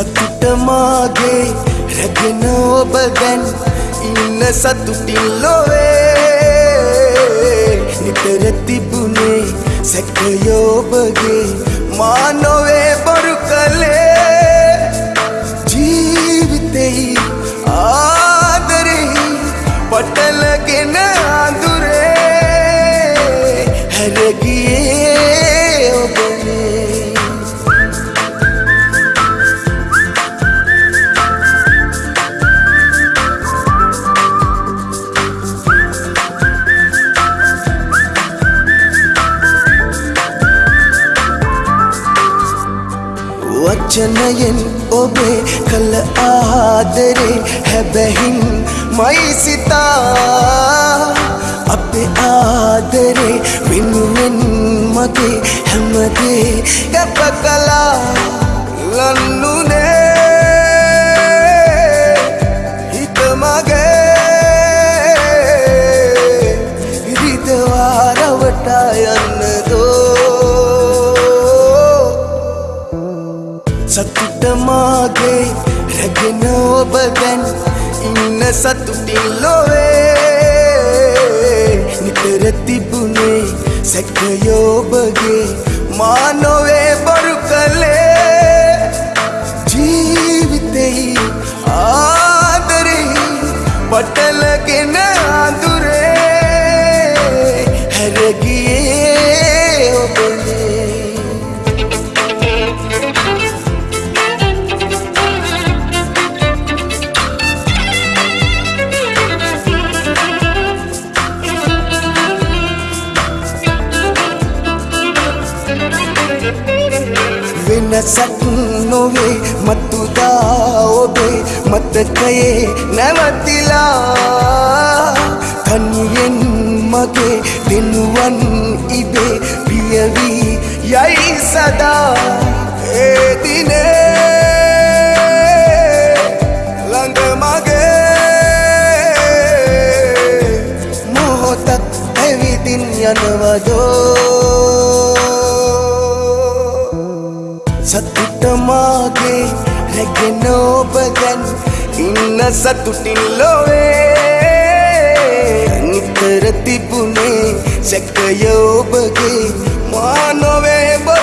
සතුට මාගේ රැගෙන ඔබ දැන් ඉන්න සතුටින් ලොවේ නිතර තිබුණේ සැකයෝබගේ මා නොවේ බොරු කළේ වචනයෙන් ඔබේ කළ ආදරේ හැබැහින් මයි සිතා. අපේ ආදරේ වෙනුවෙන් මගේ හැමදේ ගැප කලා ලන්නුනේ ඔබ දැන් ඉන්න සතුටින් ලොවේ නිතර තිබුණේ සැකයෝබගේ මා නොවේ බොරු කළේ වෙනසක් නොවේ මත්තුදා ඔබේ මතකයේ නැවතිලා. තනියෙන් මගේ දෙනුවන් ඉබේ පියවී යයි සදා. ඒදිනේ ළඟ මගේ මොහොතක් ඇවිදින් යනවදෝ? සතුට මාගේ රැගෙන ඔබ දැන් ඉන්න සතුටින් ලොවේ. නිතර තිබුණේ සැකය ඔබගේ මා නොවේ බොරු